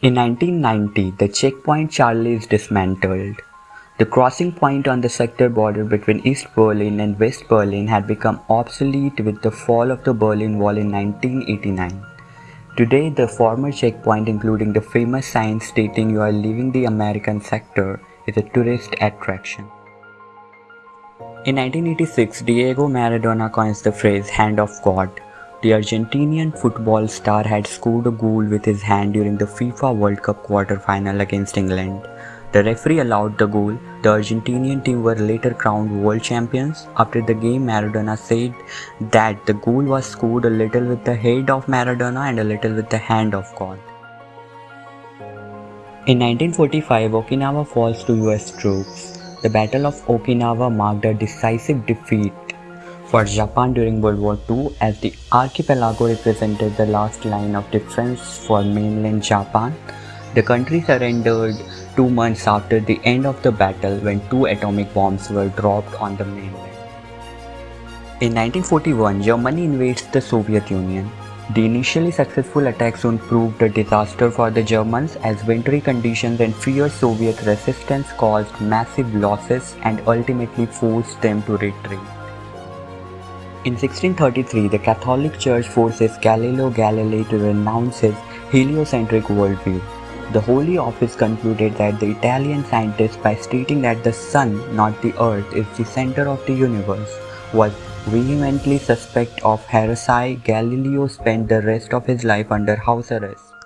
In 1990, the checkpoint Charlie is dismantled. The crossing point on the sector border between East Berlin and West Berlin had become obsolete with the fall of the Berlin Wall in 1989. Today, the former checkpoint, including the famous sign stating you are leaving the American sector, is a tourist attraction. In 1986, Diego Maradona coins the phrase hand of God the Argentinian football star had scored a goal with his hand during the FIFA World Cup quarter-final against England. The referee allowed the goal. The Argentinian team were later crowned world champions. After the game, Maradona said that the goal was scored a little with the head of Maradona and a little with the hand of God. In 1945, Okinawa falls to US troops. The Battle of Okinawa marked a decisive defeat for Japan during World War II as the archipelago represented the last line of defense for mainland Japan. The country surrendered two months after the end of the battle when two atomic bombs were dropped on the mainland. In 1941, Germany invades the Soviet Union. The initially successful attack soon proved a disaster for the Germans as wintry conditions and fierce Soviet resistance caused massive losses and ultimately forced them to retreat. In 1633, the Catholic Church forces Galileo Galilei to renounce his heliocentric worldview. The Holy Office concluded that the Italian scientist, by stating that the Sun, not the Earth, is the center of the universe, was vehemently suspect of heresy. Galileo spent the rest of his life under house arrest.